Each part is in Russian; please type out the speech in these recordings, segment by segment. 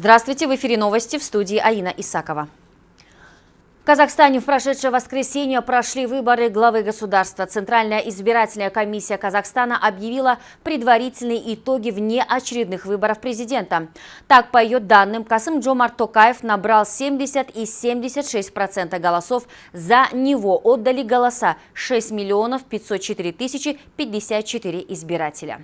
Здравствуйте, в эфире новости в студии Аина Исакова. В Казахстане в прошедшее воскресенье прошли выборы главы государства. Центральная избирательная комиссия Казахстана объявила предварительные итоги внеочередных выборов президента. Так, по ее данным, Касым Джомар Токаев набрал 70 и 76% голосов. За него отдали голоса 6 миллионов 504 тысячи 54 избирателя.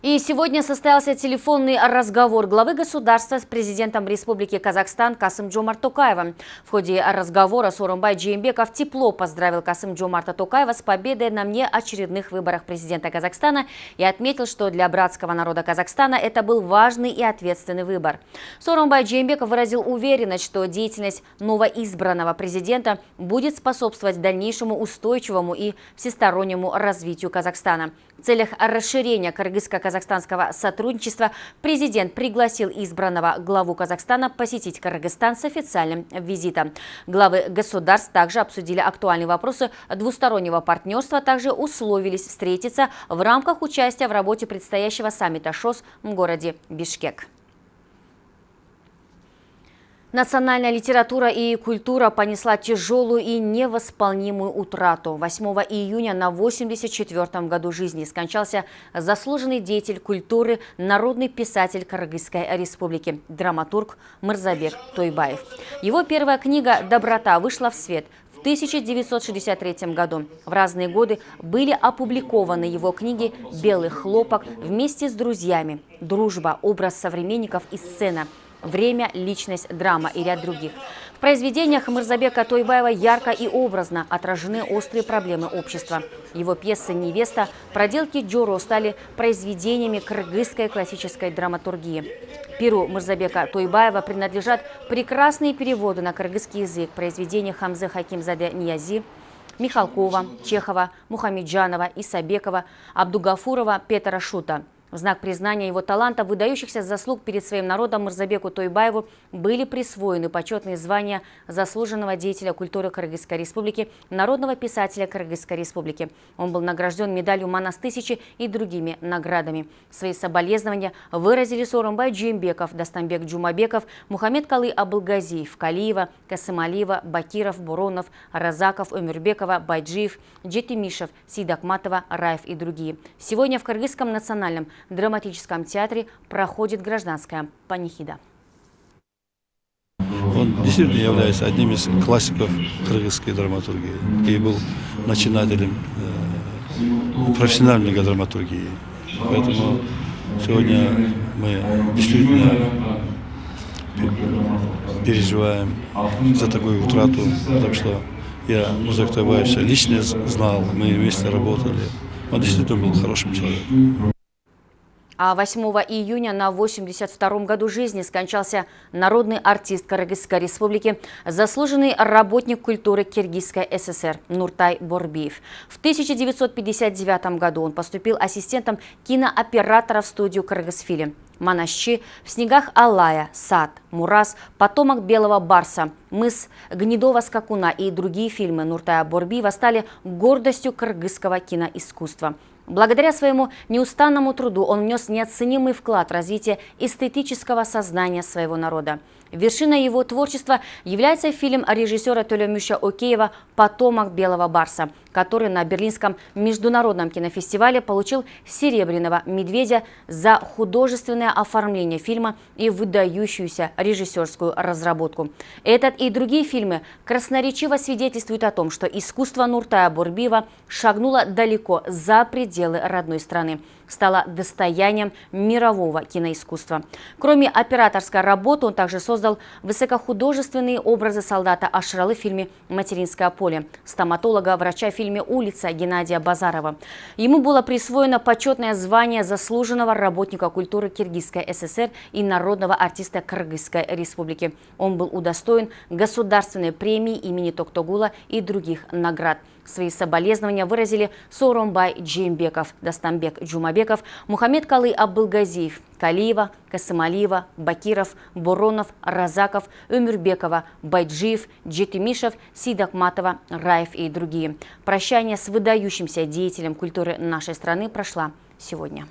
И сегодня состоялся телефонный разговор главы государства с президентом Республики Казахстан Касым Джомар Токаевым. В ходе разговора Сорумбай Джеймбеков тепло поздравил Касым Джомарта Токаева с победой на очередных выборах президента Казахстана и отметил, что для братского народа Казахстана это был важный и ответственный выбор. Сорумбай Джеймбеков выразил уверенность, что деятельность новоизбранного президента будет способствовать дальнейшему устойчивому и всестороннему развитию Казахстана. В целях расширения кыргызско-казахстанского сотрудничества президент пригласил избранного главу Казахстана посетить Кыргызстан с официальным визитом. Главы государств также обсудили актуальные вопросы двустороннего партнерства, также условились встретиться в рамках участия в работе предстоящего саммита ШОС в городе Бишкек. Национальная литература и культура понесла тяжелую и невосполнимую утрату. 8 июня на 84-м году жизни скончался заслуженный деятель культуры, народный писатель Кыргызской республики, драматург Мырзабек Тойбаев. Его первая книга «Доброта» вышла в свет в 1963 году. В разные годы были опубликованы его книги «Белый хлопок» вместе с друзьями, «Дружба», «Образ современников» и «Сцена», время, личность, драма и ряд других. В произведениях Мырзабека Тойбаева ярко и образно отражены острые проблемы общества. Его пьесы «Невеста», «Проделки Джоро» стали произведениями кыргызской классической драматургии. Перу Мырзабека Тойбаева принадлежат прекрасные переводы на кыргызский язык произведения Хамзы Хакимзаде Ниязи, Михалкова, Чехова, Мухамеджанова, Исабекова, Абдугафурова, Петра Шута – в знак признания его таланта, выдающихся заслуг перед своим народом Мурзабеку Тойбаеву были присвоены почетные звания заслуженного деятеля культуры Кыргызской республики, народного писателя Кыргызской республики. Он был награжден медалью Манас-1000 и другими наградами. Свои соболезнования выразили Сорумбай Джимбеков, Дастамбек Джумабеков, Мухаммед Калы Абылгазиев, Калиева, Касымалиева, Бакиров, Буронов, Разаков, Умербекова, Байджиев, Джетимишев, Сидакматова, Раев и другие. Сегодня в Кыргызском национальном драматическом театре проходит гражданская панихида. Он действительно является одним из классиков кыргызской драматургии и был начинателем э, профессиональной драматургии. Поэтому сегодня мы действительно переживаем за такую утрату, потому что я Музык Тайбаевича лично знал, мы вместе работали. Он действительно был хорошим человеком. А 8 июня на 82-м году жизни скончался народный артист Кыргызской республики, заслуженный работник культуры Киргизской ССР Нуртай Борбиев. В 1959 году он поступил ассистентом кинооператора в студию Кыргызфильм. Манащи, в снегах Алая, Сад, Мурас, Потомок Белого Барса, Мыс Гнедого Скакуна и другие фильмы Нуртая Борбиева стали гордостью кыргызского киноискусства. Благодаря своему неустанному труду он внес неоценимый вклад в развитие эстетического сознания своего народа. Вершиной его творчества является фильм режиссера Толемюша Океева «Потомок Белого Барса», который на Берлинском международном кинофестивале получил «Серебряного медведя» за художественное оформление фильма и выдающуюся режиссерскую разработку. Этот и другие фильмы красноречиво свидетельствуют о том, что искусство Нуртая Бурбиева шагнуло далеко за пределы родной страны стала достоянием мирового киноискусства. Кроме операторской работы, он также создал высокохудожественные образы солдата Ашралы в фильме «Материнское поле», стоматолога, врача в фильме «Улица» Геннадия Базарова. Ему было присвоено почетное звание заслуженного работника культуры Киргизской ССР и народного артиста Кыргызской республики. Он был удостоен государственной премии имени Токтогула и других наград. Свои соболезнования выразили Соромбай Джимбеков, Дастамбек Джумабеков, Мухаммед Калы Абылгазиев, Калиева, Касымалиева, Бакиров, Буронов, Разаков, Умирбекова, Байджиев, Джетимишев, Сидакматова, Раев и другие. Прощание с выдающимся деятелем культуры нашей страны прошла сегодня.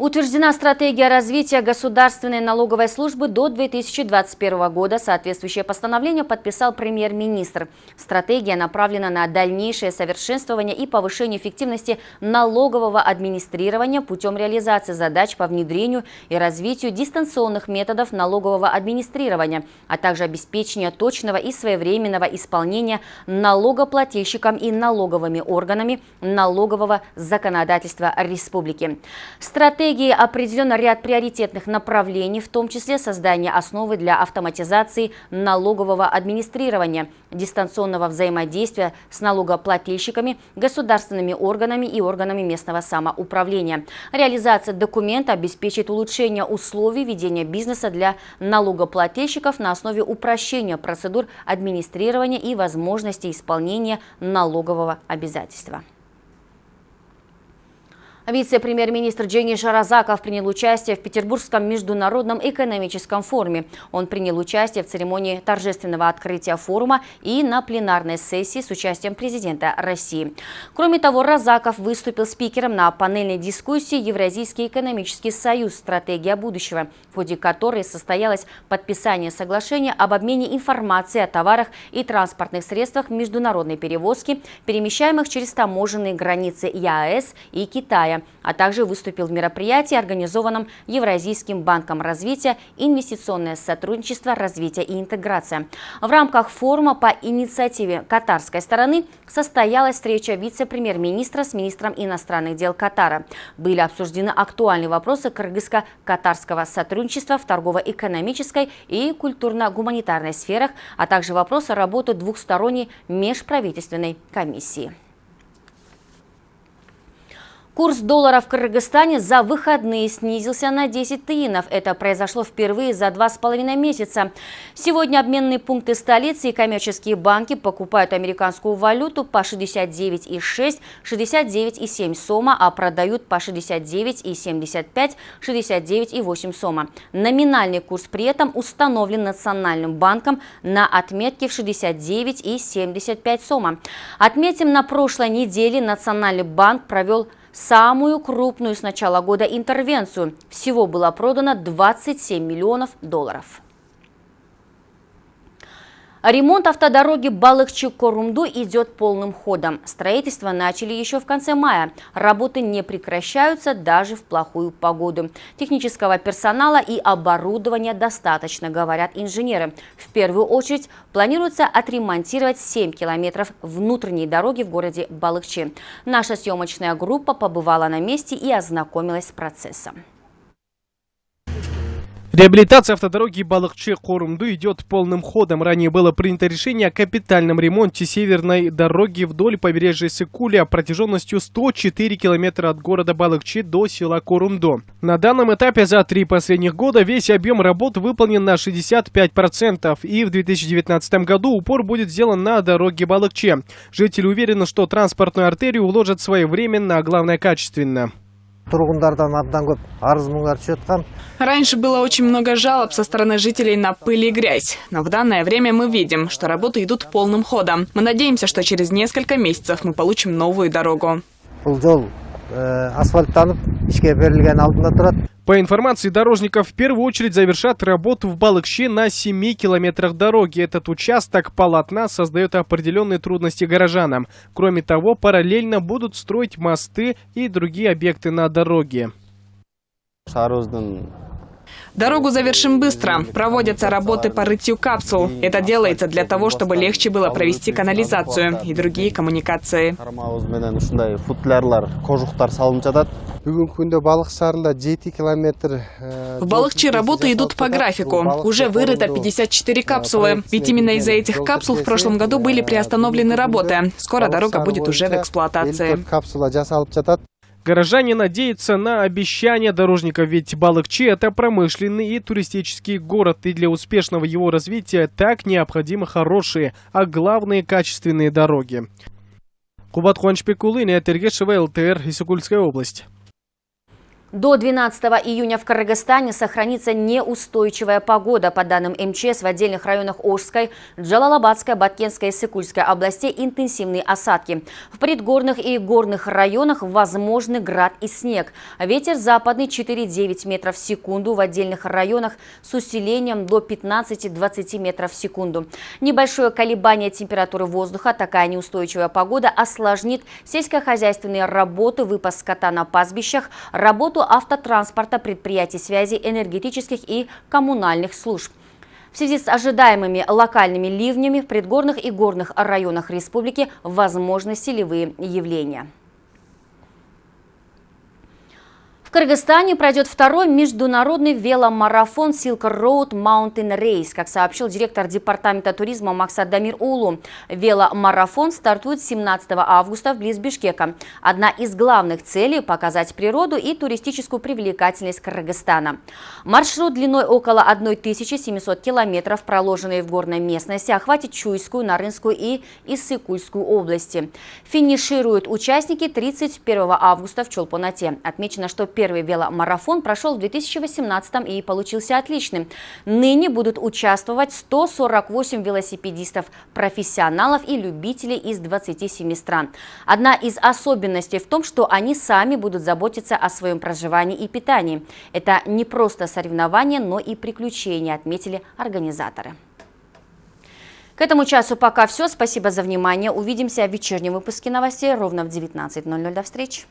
Утверждена стратегия развития государственной налоговой службы до 2021 года. Соответствующее постановление подписал премьер-министр. Стратегия направлена на дальнейшее совершенствование и повышение эффективности налогового администрирования путем реализации задач по внедрению и развитию дистанционных методов налогового администрирования, а также обеспечения точного и своевременного исполнения налогоплательщикам и налоговыми органами налогового законодательства республики. Стратегия стратегии определен ряд приоритетных направлений, в том числе создание основы для автоматизации налогового администрирования, дистанционного взаимодействия с налогоплательщиками, государственными органами и органами местного самоуправления. Реализация документа обеспечит улучшение условий ведения бизнеса для налогоплательщиков на основе упрощения процедур администрирования и возможности исполнения налогового обязательства. Вице-премьер-министр Дженни Шаразаков принял участие в Петербургском международном экономическом форуме. Он принял участие в церемонии торжественного открытия форума и на пленарной сессии с участием президента России. Кроме того, Разаков выступил спикером на панельной дискуссии «Евразийский экономический союз. Стратегия будущего», в ходе которой состоялось подписание соглашения об обмене информацией о товарах и транспортных средствах международной перевозки, перемещаемых через таможенные границы ЕАЭС и Китая а также выступил в мероприятии, организованном Евразийским банком развития «Инвестиционное сотрудничество, развитие и интеграция». В рамках форума по инициативе катарской стороны состоялась встреча вице-премьер-министра с министром иностранных дел Катара. Были обсуждены актуальные вопросы кыргызско-катарского сотрудничества в торгово-экономической и культурно-гуманитарной сферах, а также вопросы работы двухсторонней межправительственной комиссии. Курс доллара в Кыргызстане за выходные снизился на 10 тиинов. Это произошло впервые за два с половиной месяца. Сегодня обменные пункты столицы и коммерческие банки покупают американскую валюту по 69,6, 69,7 сома, а продают по 69,75, 69,8 сома. Номинальный курс при этом установлен Национальным банком на отметке в 69,75 сома. Отметим, на прошлой неделе Национальный банк провел самую крупную с начала года интервенцию. Всего было продано 27 миллионов долларов. Ремонт автодороги Балыкчы-Корумду идет полным ходом. Строительство начали еще в конце мая. Работы не прекращаются даже в плохую погоду. Технического персонала и оборудования достаточно, говорят инженеры. В первую очередь планируется отремонтировать 7 километров внутренней дороги в городе Балыкчи. Наша съемочная группа побывала на месте и ознакомилась с процессом. Реабилитация автодороги Балыкчы-Корумду идет полным ходом. Ранее было принято решение о капитальном ремонте северной дороги вдоль побережья Сыкуля протяженностью 104 километра от города Балыкчи до села Корумду. На данном этапе за три последних года весь объем работ выполнен на 65%, и в 2019 году упор будет сделан на дороге Балыкчи. Жители уверены, что транспортную артерию уложат своевременно, а главное качественно. Раньше было очень много жалоб со стороны жителей на пыль и грязь, но в данное время мы видим, что работы идут полным ходом. Мы надеемся, что через несколько месяцев мы получим новую дорогу. По информации дорожников, в первую очередь завершат работу в Балыкше на 7 километрах дороги. Этот участок полотна создает определенные трудности горожанам. Кроме того, параллельно будут строить мосты и другие объекты на дороге. Дорогу завершим быстро. Проводятся работы по рытью капсул. Это делается для того, чтобы легче было провести канализацию и другие коммуникации. В Балыкче работы идут по графику. Уже вырыто 54 капсулы. Ведь именно из-за этих капсул в прошлом году были приостановлены работы. Скоро дорога будет уже в эксплуатации. Горожане надеются на обещания дорожников, ведь Балыкчи – это промышленный и туристический город, и для успешного его развития так необходимы хорошие, а главные качественные дороги. Кубат Хуанчпекулы, Неатергешева, ЛТР, Исукульская область. До 12 июня в Кыргызстане сохранится неустойчивая погода. По данным МЧС, в отдельных районах Ожской, Джалалабадской, Баткенской и Сыкульской областей интенсивные осадки. В предгорных и горных районах возможны град и снег. Ветер западный 4,9 метров в секунду. В отдельных районах с усилением до 15-20 метров в секунду. Небольшое колебание температуры воздуха, такая неустойчивая погода осложнит сельскохозяйственные работы, выпас скота на пастбищах, работу работу автотранспорта, предприятий связи, энергетических и коммунальных служб. В связи с ожидаемыми локальными ливнями в предгорных и горных районах республики возможны селевые явления. В Кыргызстане пройдет второй международный веломарафон Silk Road Mountain Race, как сообщил директор департамента туризма Максат Дамир Улу. Веломарафон стартует 17 августа вблизи Бишкека. Одна из главных целей – показать природу и туристическую привлекательность Кыргызстана. Маршрут длиной около 1700 километров, проложенный в горной местности, охватит Чуйскую, Нарынскую и Иссыкульскую области. Финишируют участники 31 августа в Чолпонате. Отмечено, что Первый веломарафон прошел в 2018 и получился отличным. Ныне будут участвовать 148 велосипедистов, профессионалов и любителей из 27 стран. Одна из особенностей в том, что они сами будут заботиться о своем проживании и питании. Это не просто соревнование, но и приключения, отметили организаторы. К этому часу пока все. Спасибо за внимание. Увидимся в вечернем выпуске новостей ровно в 19.00. До встречи.